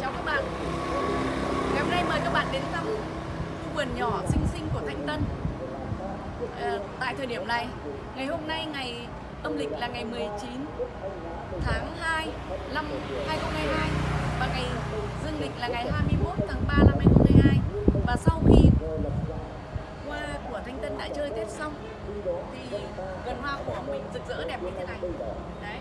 Chào các bạn. Ngày hôm nay mời các bạn đến thăm khu vườn nhỏ xinh xinh của Thanh Tân. À, Tại thời điểm này Ngày hôm nay ngày âm lịch là ngày 19 tháng 2 năm 2022 Và ngày dương lịch là ngày 21 tháng 3 năm 2022 Và sau khi qua của Thanh Tân đã chơi Tết xong Thì vườn hoa của mình rực rỡ đẹp như thế này. Đấy.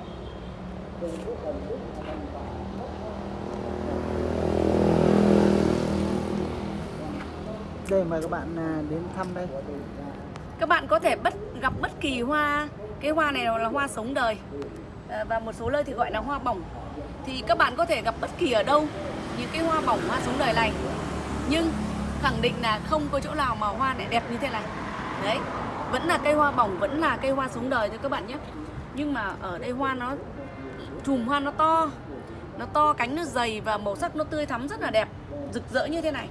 Đây mời các bạn à, đến thăm đây. các bạn có thể bất gặp bất kỳ hoa cái hoa này là hoa sống đời. À, và một số nơi thì gọi là hoa bỏng. Thì các bạn có thể gặp bất kỳ ở đâu những cái hoa bỏng hoa sống đời này. Nhưng khẳng định là không có chỗ nào mà hoa lại đẹp như thế này. Đấy vẫn là cây hoa bỏng vẫn là cây hoa sống đời thôi các bạn nhé nhưng mà ở đây hoa nó chùm hoa nó to nó to cánh nó dày và màu sắc nó tươi thắm rất là đẹp rực rỡ như thế này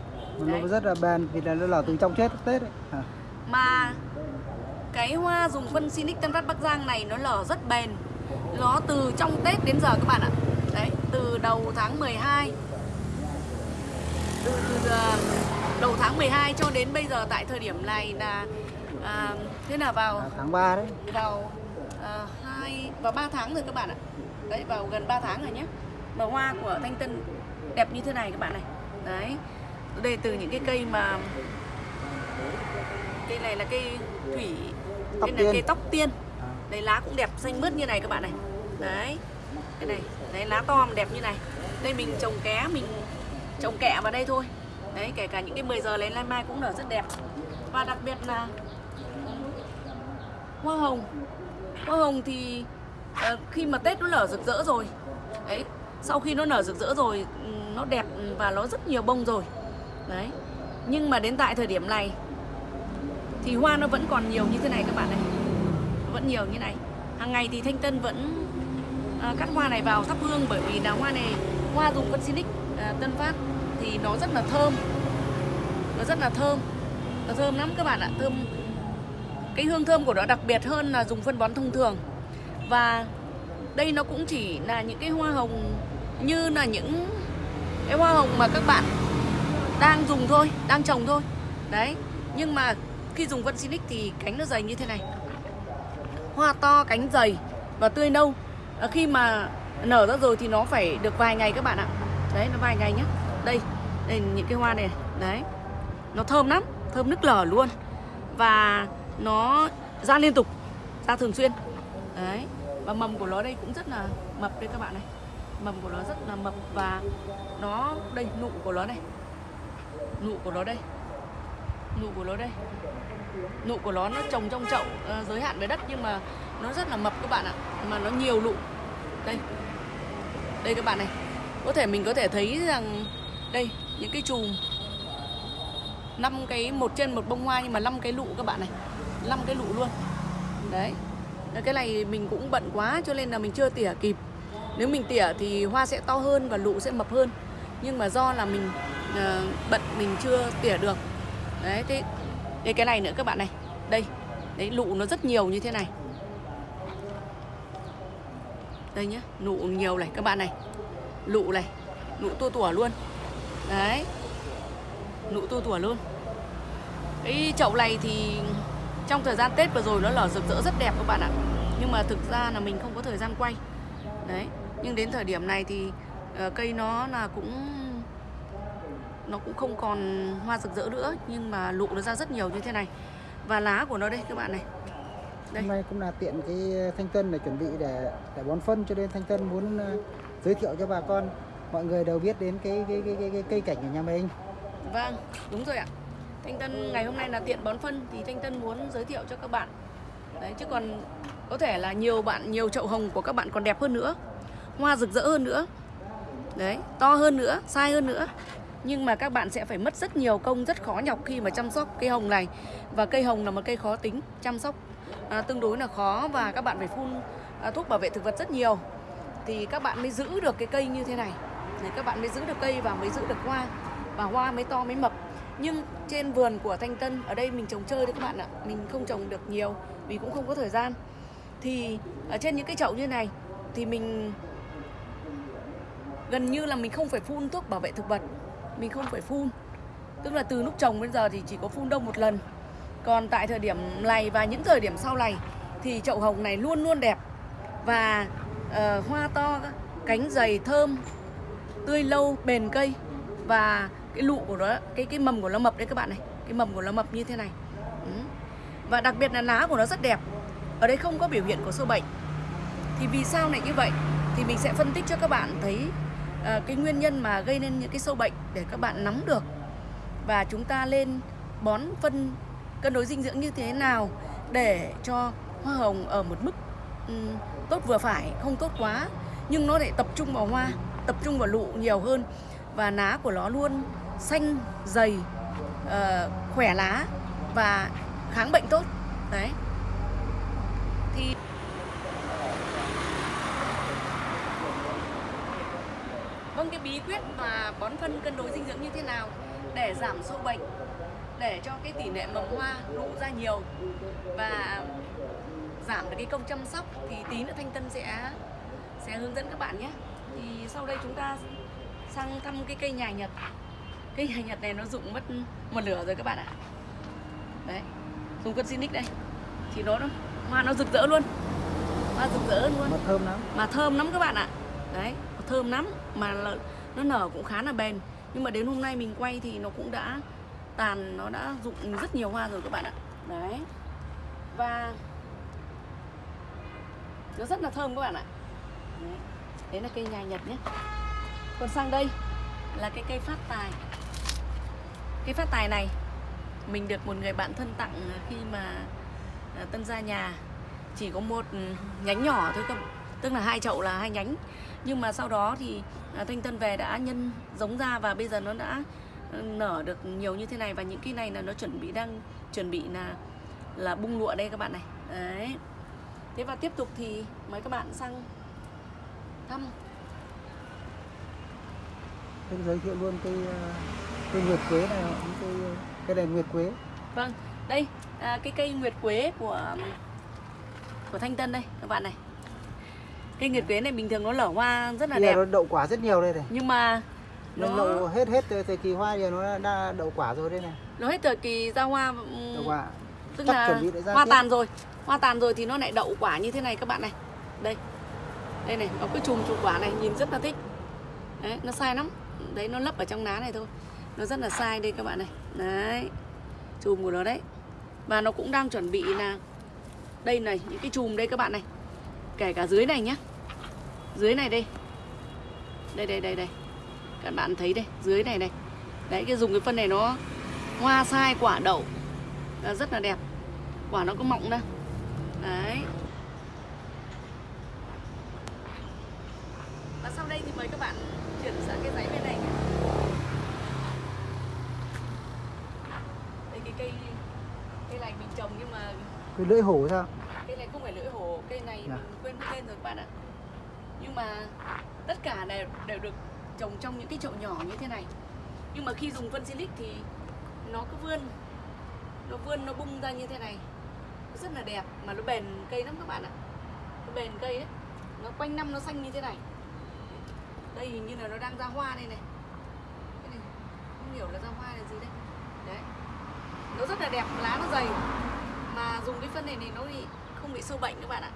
Đấy. Nó rất là bền vì là nó là từ trong chết Tết ấy. À. mà cái hoa dùng phân Sinic Tân Phát Bắc Giang này nó lở rất bền nó từ trong Tết đến giờ các bạn ạ đấy từ đầu tháng 12 từ, từ ờ, đầu tháng 12 cho đến bây giờ tại thời điểm này là à, thế là vào À, tháng 3 đấy. vào à, hai vào 3 tháng rồi các bạn ạ. Đấy vào gần 3 tháng rồi nhé. Mà hoa của thanh tân đẹp như thế này các bạn này. Đấy đây từ những cái cây mà cây này là cây thủy Tóc cây này cây tóc tiên. À. đấy lá cũng đẹp xanh mướt như này các bạn này. Đấy cái này đấy lá to mà đẹp như này. Đây mình trồng ké mình trồng kẹ vào đây thôi. Đấy kể cả những cái 10 giờ lấy lai mai cũng nở rất đẹp. Và đặc biệt là hoa hồng. Hoa hồng thì à, khi mà tết nó nở rực rỡ rồi đấy sau khi nó nở rực rỡ rồi nó đẹp và nó rất nhiều bông rồi đấy. Nhưng mà đến tại thời điểm này thì hoa nó vẫn còn nhiều như thế này các bạn này. Vẫn nhiều như này. Hàng ngày thì thanh tân vẫn à, cắt hoa này vào thắp hương bởi vì là hoa này hoa dùng phân xinic à, tân phát thì nó rất là thơm. Nó rất là thơm. Nó thơm lắm các bạn ạ thơm cái hương thơm của nó đặc biệt hơn là dùng phân bón thông thường. Và đây nó cũng chỉ là những cái hoa hồng như là những cái hoa hồng mà các bạn đang dùng thôi đang trồng thôi. Đấy nhưng mà khi dùng vân Sinic thì cánh nó dày như thế này. Hoa to cánh dày và tươi nâu. À, khi mà nở ra rồi thì nó phải được vài ngày các bạn ạ. Đấy nó vài ngày nhé đây đây những cái hoa này. Đấy nó thơm lắm thơm nức lở luôn. Và nó ra liên tục ra thường xuyên. Đấy và mầm của nó đây cũng rất là mập đây các bạn này. Mầm của nó rất là mập và nó đây nụ của nó đây. Nụ của nó đây. Nụ của nó đây. Nụ của nó nó trồng trong chậu ờ, giới hạn với đất nhưng mà nó rất là mập các bạn ạ. Mà nó nhiều nụ. Đây. Đây các bạn này. Có thể mình có thể thấy rằng đây những cái chùm năm cái một trên một bông hoa nhưng mà năm cái lụ các bạn này năm cái lụ luôn. Đấy. Cái này mình cũng bận quá cho nên là mình chưa tỉa kịp. Nếu mình tỉa thì hoa sẽ to hơn và lụ sẽ mập hơn. Nhưng mà do là mình uh, bận mình chưa tỉa được. Đấy thế đây cái này nữa các bạn này. Đây đấy lụ nó rất nhiều như thế này. Đây nhá nụ nhiều này các bạn này. Lụ này nụ tua tủa luôn. Đấy. Nụ tua tủa luôn. Cái chậu này thì trong thời gian tết vừa rồi nó lở rực rỡ rất đẹp các bạn ạ. Nhưng mà thực ra là mình không có thời gian quay. Đấy nhưng đến thời điểm này thì ờ, cây nó là cũng nó cũng không còn hoa rực rỡ nữa nhưng mà lụ nó ra rất nhiều như thế này. Và lá của nó đây các bạn này. Đây. Hôm nay cũng là tiện cái Thanh Tân để chuẩn bị để để bón phân cho nên Thanh Tân muốn à, giới thiệu cho bà con. Mọi người đều biết đến cái cái cái, cái, cái cây cảnh của nhà mình. Vâng, đúng rồi ạ. Thanh Tân ngày hôm nay là tiện bón phân thì Thanh Tân muốn giới thiệu cho các bạn. Đấy chứ còn có thể là nhiều bạn nhiều chậu hồng của các bạn còn đẹp hơn nữa. Hoa rực rỡ hơn nữa. Đấy, to hơn nữa, sai hơn nữa. Nhưng mà các bạn sẽ phải mất rất nhiều công, rất khó nhọc khi mà chăm sóc cây hồng này. Và cây hồng là một cây khó tính, chăm sóc à, tương đối là khó và các bạn phải phun à, thuốc bảo vệ thực vật rất nhiều thì các bạn mới giữ được cái cây như thế này để các bạn mới giữ được cây và mới giữ được hoa và hoa mới to mới mập nhưng trên vườn của thanh tân ở đây mình trồng chơi đấy các bạn ạ. Mình không trồng được nhiều vì cũng không có thời gian. Thì ở trên những cái chậu như này thì mình gần như là mình không phải phun thuốc bảo vệ thực vật. Mình không phải phun. Tức là từ lúc trồng đến giờ thì chỉ có phun đông một lần. Còn tại thời điểm này và những thời điểm sau này thì chậu hồng này luôn luôn đẹp. Và uh, hoa to cánh dày thơm tươi lâu bền cây. Và cái lụ của nó cái cái mầm của nó mập đấy các bạn này. Cái mầm của nó mập như thế này. Ừ. và đặc biệt là lá của nó rất đẹp. Ở đây không có biểu hiện của sâu bệnh. Thì vì sao lại như vậy? Thì mình sẽ phân tích cho các bạn thấy ờ, cái nguyên nhân mà gây nên những cái sâu bệnh để các bạn nắm được. Và chúng ta lên bón phân cân đối dinh dưỡng như thế nào để cho hoa hồng ở một mức um, tốt vừa phải không tốt quá. Nhưng nó lại tập trung vào hoa tập trung vào lụ nhiều hơn. Và lá của nó luôn xanh dày uh, khỏe lá và kháng bệnh tốt. Đấy. Thì vâng cái bí quyết mà bón phân cân đối dinh dưỡng như thế nào để giảm sâu bệnh để cho cái tỷ lệ mầm hoa nụ ra nhiều và giảm được cái công chăm sóc thì tí nữa thanh tân sẽ sẽ hướng dẫn các bạn nhé. Thì sau đây chúng ta sang thăm cái cây nhà nhật cây nhà nhật này nó rụng mất một lửa rồi các bạn ạ. Đấy dùng cân Sinic đây. Thì nó hoa nó rực rỡ luôn. Hoa rực rỡ luôn. Mà thơm lắm. Mà thơm lắm các bạn ạ. Đấy thơm lắm. Mà là, nó nở cũng khá là bền. Nhưng mà đến hôm nay mình quay thì nó cũng đã tàn nó đã rụng rất nhiều hoa rồi các bạn ạ. Đấy. Và nó rất là thơm các bạn ạ. Đấy, đấy là cây nhà nhật nhé. Còn sang đây là cái cây phát tài cái phát tài này, mình được một người bạn thân tặng khi mà à, tân ra nhà. Chỉ có một ừ, nhánh nhỏ thôi cơ, tức là hai chậu là hai nhánh. Nhưng mà sau đó thì à, thanh tân về đã nhân giống ra và bây giờ nó đã ừ, nở được nhiều như thế này. Và những cái này là nó chuẩn bị đang chuẩn bị là là bung lụa đây các bạn này. Đấy. Thế và tiếp tục thì mời các bạn sang thăm. Em giới thiệu luôn cây cây nguyệt quế này cây cây này nguyệt quế. Vâng đây à, cái cây nguyệt quế của của thanh tân đây các bạn này. Cây nguyệt quế này bình thường nó nở hoa rất là Bây đẹp. nó đậu quả rất nhiều đây này. Nhưng mà nó đậu hết hết thời, kỳ hoa giờ nó đã đậu quả rồi đây này. Nó hết thời kỳ ra hoa ừm, đậu quả. tức Chắc là hoa tiếp. tàn rồi. Hoa tàn rồi thì nó lại đậu quả như thế này các bạn này. Đây đây này nó cứ chùm chùm quả này nhìn rất là thích. Đấy nó sai lắm. Đấy nó lấp ở trong lá này thôi nó rất là sai đây các bạn này. Đấy. Chùm của nó đấy. Và nó cũng đang chuẩn bị là đây này, những cái chùm đây các bạn này. Kể cả dưới này nhá. Dưới này đây. Đây đây đây đây. Các bạn thấy đây, dưới này này đấy, cái dùng cái phân này nó hoa sai quả đậu. Rất là đẹp. Quả nó có mọng ra. Đấy và sau đây thì mời các bạn chuyển sang cái dãy bên này nhé đây cái cây cây này mình trồng nhưng mà cái lưỡi hổ sao? Cây này không phải lưỡi hổ cây này Dạ. mình quên cái tên rồi các bạn ạ. Nhưng mà tất cả đều, đều được trồng trong những cái chậu nhỏ như thế này. Nhưng mà khi dùng phân silic thì nó cứ vươn nó vươn nó bung ra như thế này. Nó rất là đẹp mà nó bền cây lắm các bạn ạ. Nó bền cây đấy nó quanh năm nó xanh như thế này. Đây hình như là nó đang ra hoa đây này. Cái này không hiểu là ra hoa là gì đây. Đấy. Nó rất là đẹp lá nó dày mà dùng cái phân này thì nó thì không bị sâu bệnh các bạn ạ.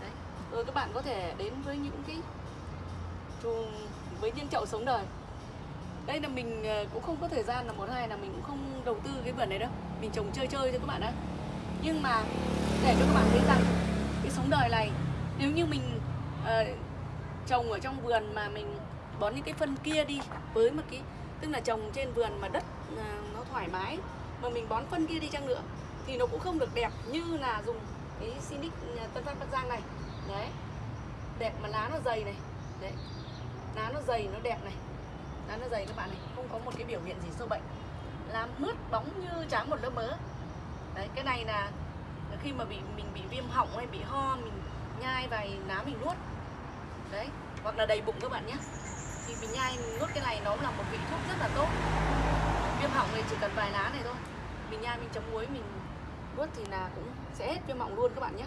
Đấy rồi các bạn có thể đến với những cái chuồng với những chậu sống đời. Đây là mình ờ, cũng không có thời gian là một hai là mình cũng không đầu tư cái vườn này đâu. Mình trồng chơi chơi cho các bạn ạ. Nhưng mà để cho các bạn thấy rằng cái sống đời này nếu như mình uh, trồng ở trong vườn mà mình bón những cái phân kia đi với một cái tức là trồng trên vườn mà đất uh, nó thoải mái mà mình bón phân kia đi chăng nữa thì nó cũng không được đẹp như là dùng cái Sinic à, Tân Phát Bắc Giang này. Đấy. Đẹp mà lá nó dày này. Đấy. Lá nó dày, nó đẹp này. Lá nó dày các bạn này, không có một cái biểu hiện gì sâu bệnh. Lá mướt bóng như tráng một lớp mỡ đấy, cái này là khi mà bị, mình bị viêm họng hay bị ho, mình nhai vài lá mình nuốt. Đấy, hoặc là đầy bụng các bạn nhé. Thì mình nhai, mình nuốt cái này nó là một vị thuốc rất là tốt. Viêm họng này chỉ cần vài lá này thôi. Mình nhai, mình chấm muối, mình nuốt thì là cũng sẽ hết viêm họng luôn các bạn nhé.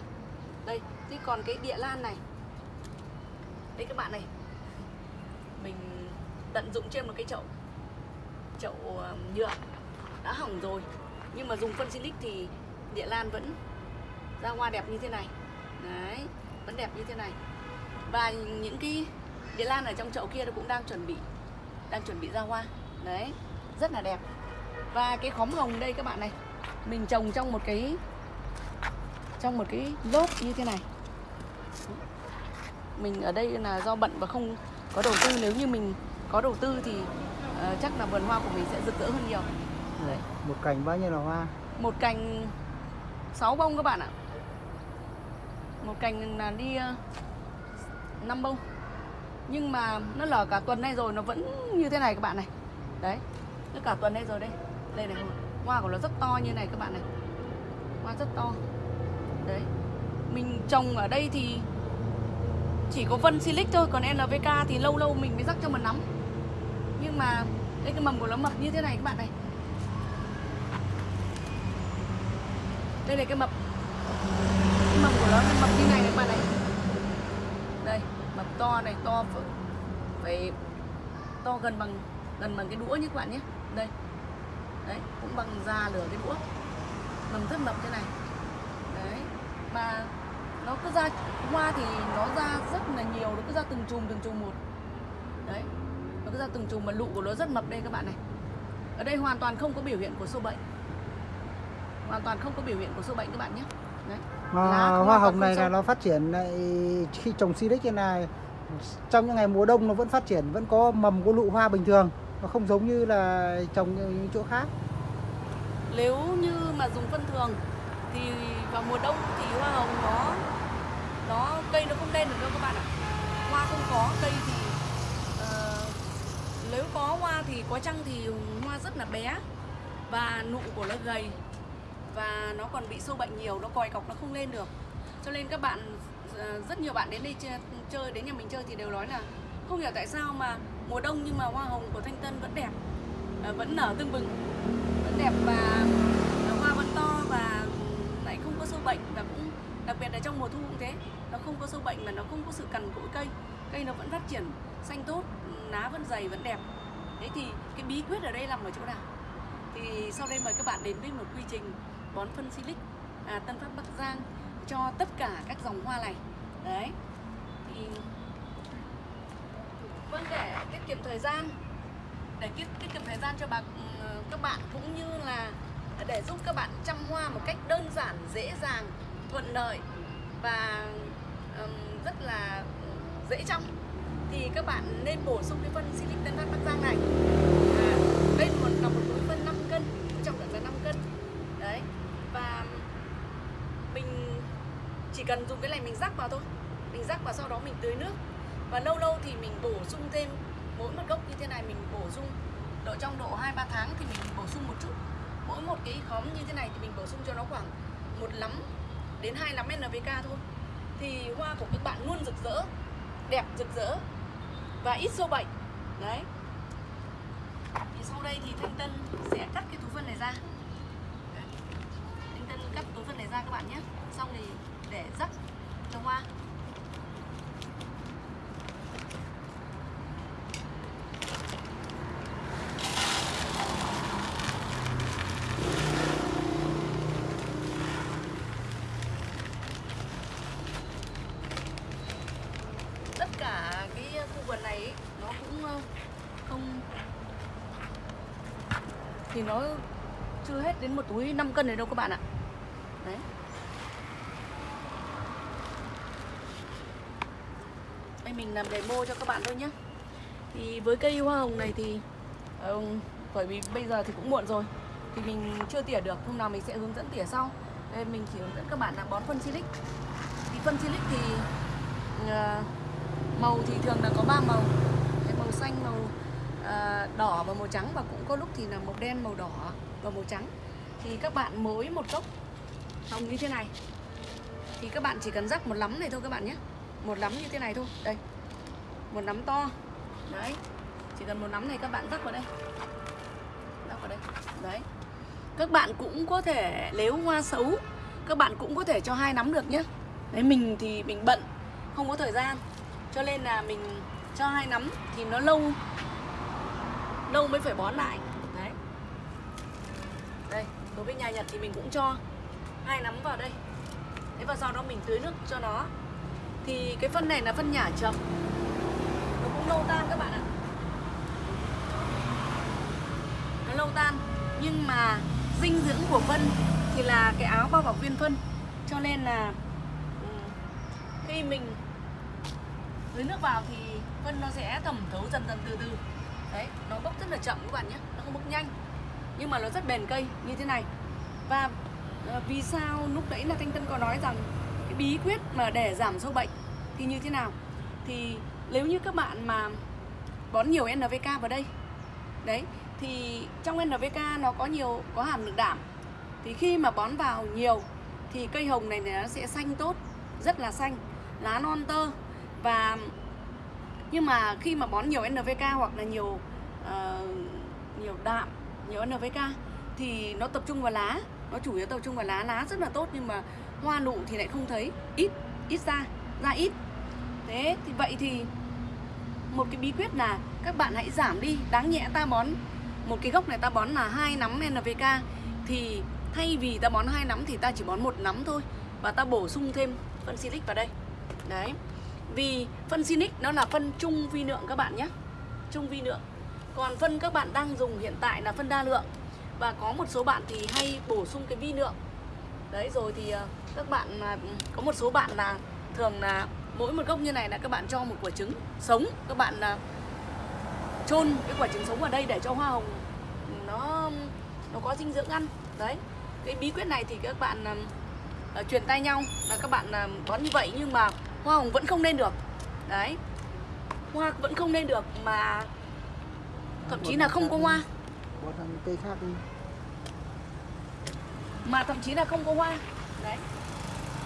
Đây, thế còn cái địa lan này. Đây các bạn này. Mình tận dụng trên một cái chậu chậu ờ, nhựa đã hỏng rồi. Nhưng mà dùng phân silic thì địa lan vẫn ra hoa đẹp như thế này. Đấy, vẫn đẹp như thế này. Và những cái địa lan ở trong chậu kia nó cũng đang chuẩn bị, đang chuẩn bị ra hoa. Đấy, rất là đẹp. Và cái khóm hồng đây các bạn này mình trồng trong một cái trong một cái lốp như thế này. Mình ở đây là do bận và không có đầu tư. Nếu như mình có đầu tư thì ờ, chắc là vườn hoa của mình sẽ rực rỡ hơn nhiều. Đấy. một cành bao nhiêu là hoa? Một cành 6 bông các bạn ạ. Một cành là đi 5 bông. Nhưng mà nó lở cả tuần nay rồi nó vẫn như thế này các bạn này. Đấy nó cả tuần nay rồi đây. Đây này hoa của nó rất to như này các bạn này. Hoa rất to. Đấy. Mình trồng ở đây thì chỉ có vân silic thôi còn NVK thì lâu lâu mình mới rắc cho mầm nắm. Nhưng mà đây cái mầm của nó mập như thế này các bạn này. Đây là cái mập. Cái mầm của nó nó mập như này các bạn này. Đây mập to này to phải, phải to gần bằng gần bằng cái đũa như các bạn nhé. Đây đấy cũng bằng da lửa cái đũa. Mầm rất mập thế này. Đấy mà nó cứ ra hoa thì nó ra rất là nhiều nó cứ ra từng chùm từng chùm một. Đấy nó cứ ra từng chùm mà lụ của nó rất mập đây các bạn này. Ở đây hoàn toàn không có biểu hiện của sâu bệnh. Hoàn toàn không có biểu hiện của sâu bệnh các bạn nhé. Đấy Lá không hoa hồng này là nó phát triển lại khi trồng silic như này. Trong những ngày mùa đông nó vẫn phát triển vẫn có mầm có lụ hoa bình thường nó không giống như là trồng những chỗ khác. Nếu như mà dùng phân thường thì vào mùa đông thì hoa hồng nó nó cây nó không lên được đâu các bạn ạ. Hoa không có cây thì uh, nếu có hoa thì có chăng thì hoa rất là bé và nụ của nó gầy và nó còn bị sâu bệnh nhiều nó còi cọc nó không lên được. Cho nên các bạn ờ, rất nhiều bạn đến đây chơi đến nhà mình chơi thì đều nói là không hiểu tại sao mà mùa đông nhưng mà hoa hồng của thanh tân vẫn đẹp à, vẫn nở tưng bừng. Vẫn đẹp và hoa vẫn to và lại không có sâu bệnh và cũng đặc biệt là trong mùa thu cũng thế. Nó không có sâu bệnh mà nó không có sự cằn cỗi cây. Cây nó vẫn phát triển xanh tốt lá vẫn dày vẫn đẹp. Thế thì cái bí quyết ở đây nằm ở chỗ nào? Thì sau đây mời các bạn đến với một quy trình bón phân silic à, Tân Phát Bắc Giang cho tất cả các dòng hoa này. Đấy. Thì vâng để tiết kiệm thời gian. Để tiết, tiết kiệm thời gian cho bà ừ, các bạn cũng như là để giúp các bạn chăm hoa một cách đơn giản dễ dàng thuận lợi và um, rất là dễ chăm thì các bạn nên bổ sung cái phân silic Tân Phát Bắc Giang này. À, đây một là một túi phân 5 cân trọng lượng là 5 cân. Đấy và mình chỉ cần dùng cái này mình rắc vào thôi. Mình rắc vào sau đó mình tưới nước và lâu lâu thì mình bổ sung thêm, mỗi một gốc như thế này mình bổ sung, độ trong độ 2 3 tháng thì mình bổ sung một chút. Mỗi một cái khóm như thế này thì mình bổ sung cho nó khoảng một lắm đến hai lắm NPK thôi. Thì hoa của các bạn luôn rực rỡ, đẹp rực rỡ và ít sâu bệnh. Đấy. Thì sau đây thì Thanh Tân sẽ cắt cái thú phân này ra. Đấy. Thanh Tân cắt túi phân này ra các bạn nhé. Xong thì để rắc cho hoa tất cả cái ờ, khu vườn này ấy, nó cũng ờ, không thì nó chưa hết đến một túi 5 cân này đâu các bạn ạ. Đấy. Đây mình làm demo cho các bạn thôi nhé thì với cây hoa hồng này thì ờ, bởi vì bây giờ thì cũng muộn rồi thì mình chưa tỉa được hôm nào mình sẽ hướng dẫn tỉa sau. Đây mình chỉ hướng dẫn các bạn là bón phân silic. Thì phân silic thì uh, màu thì thường là có ba màu. Cái màu xanh màu à, đỏ và màu trắng. Và cũng có lúc thì là màu đen màu đỏ và màu trắng. Thì các bạn mỗi một gốc hồng như thế này. Thì các bạn chỉ cần rắc một lắm này thôi các bạn nhé. Một lắm như thế này thôi. Đây. Một nắm to. Đấy. Chỉ cần một nắm này các bạn rắc vào đây. Rắc vào đây. Đấy. Các bạn cũng có thể nếu hoa xấu các bạn cũng có thể cho hai nắm được nhé. Đấy mình thì mình bận không có thời gian cho nên là mình cho hai nắm thì nó lâu. Lâu mới phải bón lại. Đấy. Đây, đối với nhà nhật thì mình cũng cho hai nắm vào đây. Thế và sau đó mình tưới nước cho nó. Thì cái phân này là phân nhả chậm. Nó cũng lâu tan các bạn ạ. Nó lâu tan. Nhưng mà dinh dưỡng của phân thì là cái áo bao bọc viên phân. Cho nên là ừ, khi mình tưới nước vào thì phân nó sẽ thẩm thấu dần dần từ từ. Đấy, nó bốc rất là chậm các bạn nhé, nó không bốc nhanh. Nhưng mà nó rất bền cây, như thế này. Và ờ, vì sao lúc đấy là thanh tân có nói rằng cái bí quyết mà để giảm sâu bệnh thì như thế nào? Thì nếu như các bạn mà bón nhiều NPK vào đây, đấy, thì trong NPK nó có nhiều, có hàm lượng đạm thì khi mà bón vào nhiều thì cây hồng này nó sẽ xanh tốt, rất là xanh, lá non tơ và nhưng mà khi mà bón nhiều NPK hoặc là nhiều uh, nhiều đạm nhiều NPK thì nó tập trung vào lá. Nó chủ yếu tập trung vào lá. Lá rất là tốt nhưng mà hoa nụ thì lại không thấy. Ít ít ra ra ít. Thế thì vậy thì một cái bí quyết là các bạn hãy giảm đi. Đáng nhẽ ta bón một cái gốc này ta bón là hai nắm NPK thì thay vì ta bón hai nắm thì ta chỉ bón một nắm thôi. Và ta bổ sung thêm phân silic vào đây. Đấy vì phân sinic nó là phân trung vi lượng các bạn nhé. Trung vi lượng. Còn phân các bạn đang dùng hiện tại là phân đa lượng. Và có một số bạn thì hay bổ sung cái vi lượng. Đấy rồi thì ờ, các bạn ờ, có một số bạn là thường là mỗi một gốc như này là các bạn cho một quả trứng sống. Các bạn ờ, chôn cái quả trứng sống vào đây để cho hoa hồng nó nó có dinh dưỡng ăn. Đấy. Cái bí quyết này thì các bạn uh, truyền tay nhau. Là các bạn uh, bón như vậy nhưng mà hoa hồng vẫn không lên được. Đấy. Hoa vẫn không lên được mà thậm chí là không có hoa. Cây khác đi. Mà thậm chí là không có hoa. Đấy.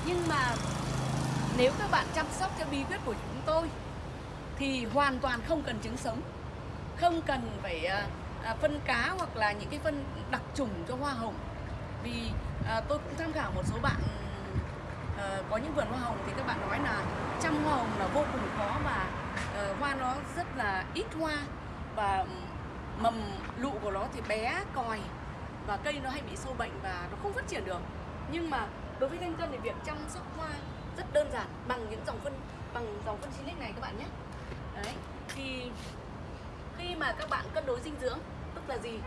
Nhưng mà nếu các bạn chăm sóc theo bí quyết của chúng tôi thì hoàn toàn không cần trứng sống. Không cần phải à, à, phân cá hoặc là những cái phân đặc trùng cho hoa hồng. Vì à, tôi cũng tham khảo một số bạn Ờ, có những vườn hoa hồng thì các bạn nói là chăm hoa hồng là vô cùng khó và uh, hoa nó rất là ít hoa và mầm lụ của nó thì bé còi và cây nó hay bị sâu bệnh và nó không phát triển được. Nhưng mà đối với thanh cân thì việc chăm sóc hoa rất đơn giản bằng những dòng phân bằng dòng phân silic này các bạn nhé. Đấy thì khi mà các bạn cân đối dinh dưỡng tức là gì?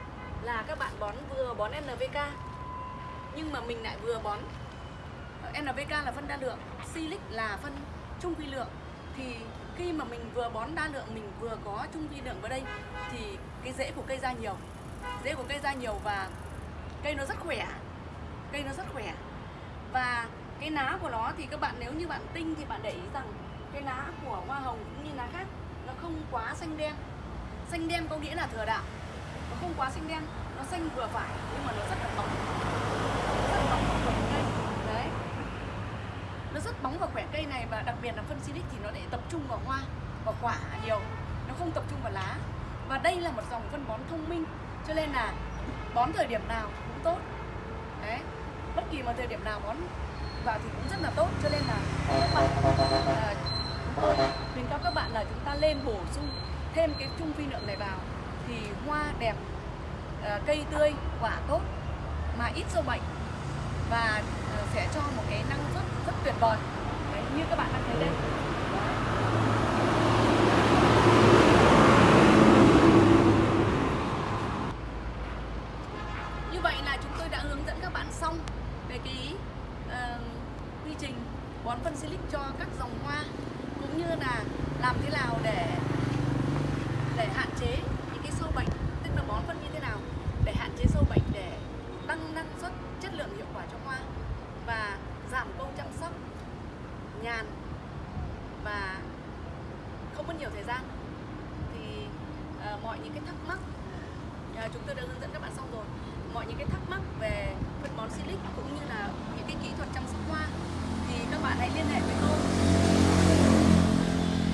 Là các bạn bón vừa bón NPK nhưng mà mình lại vừa bón NPK là phân đa lượng, silic là phân trung vi lượng. Thì khi mà mình vừa bón đa lượng, mình vừa có trung vi lượng vào đây, thì cái rễ của cây ra nhiều. Rễ của cây ra nhiều và cây nó rất khỏe, cây nó rất khỏe. Và cái lá của nó thì các bạn, nếu như bạn tinh thì bạn để ý rằng cái lá của hoa hồng cũng như lá khác, nó không quá xanh đen. Xanh đen có nghĩa là thừa đạm, nó không quá xanh đen, nó xanh vừa phải nhưng mà nó rất là mỏng. Rất mỏng và khỏe cây đấy nó rất bóng và khỏe cây này và đặc biệt là phân silic thì nó để tập trung vào hoa và quả nhiều. Nó không tập trung vào lá. Và đây là một dòng phân bón thông minh cho nên là bón thời điểm nào cũng tốt. Đấy. Bất kỳ một thời điểm nào bón vào thì cũng rất là tốt cho nên là các bạn à, tôi khuyến cáo các bạn là chúng ta lên bổ sung thêm cái trung vi lượng này vào thì hoa đẹp à, cây tươi quả tốt mà ít sâu bệnh và à, sẽ cho một cái năng suất rất tuyệt vời. Đấy, như các bạn đang thấy đây như vậy là chúng tôi đã hướng dẫn các bạn xong về cái uh, quy trình bón phân silic cho các dòng hoa cũng như là làm thế nào để để hạn chế những cái sâu bệnh tức là bón phân như thế nào để hạn chế sâu bệnh để tăng năng suất chất lượng hiệu quả cho hoa và giảm công chăm sóc nhàn và không mất nhiều thời gian thì uh, mọi những cái thắc mắc uh, chúng tôi đã hướng dẫn các bạn xong rồi mọi những cái thắc mắc về phân bón silic cũng như là những cái kỹ thuật chăm sóc hoa thì các bạn hãy liên hệ với tôi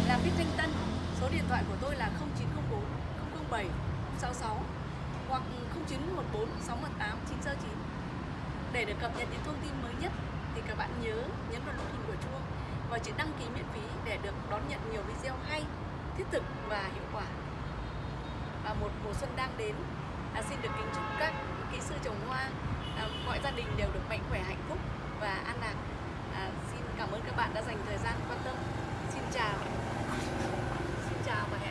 là Bích Thanh Tân số điện thoại của tôi là 0904 007 66 hoặc 0914 618 969 để được cập nhật những thông tin mới nhất thì các bạn nhớ nhấn vào nút hình của chuông và chữ đăng ký miễn phí để được đón nhận nhiều video hay, thiết thực và hiệu quả. Và một mùa xuân đang đến, à, xin được kính chúc các kỹ sư trồng hoa, à, mọi gia đình đều được mạnh khỏe, hạnh phúc và an lạc. À, xin cảm ơn các bạn đã dành thời gian quan tâm. Xin chào. Xin chào và hẹn